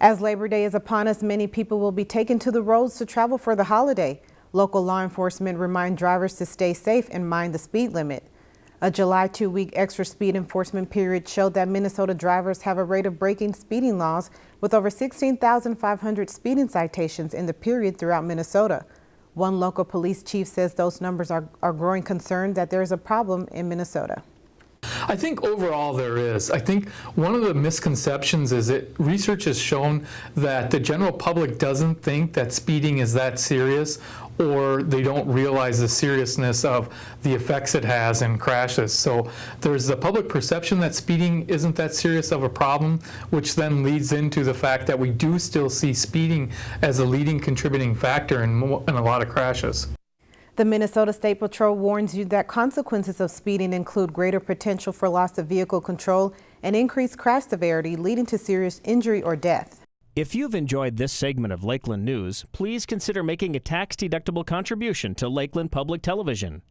As Labor Day is upon us, many people will be taken to the roads to travel for the holiday. Local law enforcement remind drivers to stay safe and mind the speed limit. A July two-week extra speed enforcement period showed that Minnesota drivers have a rate of breaking speeding laws with over 16,500 speeding citations in the period throughout Minnesota. One local police chief says those numbers are, are growing concern that there is a problem in Minnesota. I think overall there is. I think one of the misconceptions is that research has shown that the general public doesn't think that speeding is that serious or they don't realize the seriousness of the effects it has in crashes. So there's the public perception that speeding isn't that serious of a problem, which then leads into the fact that we do still see speeding as a leading contributing factor in, in a lot of crashes. The Minnesota State Patrol warns you that consequences of speeding include greater potential for loss of vehicle control and increased crash severity leading to serious injury or death. If you've enjoyed this segment of Lakeland News, please consider making a tax-deductible contribution to Lakeland Public Television.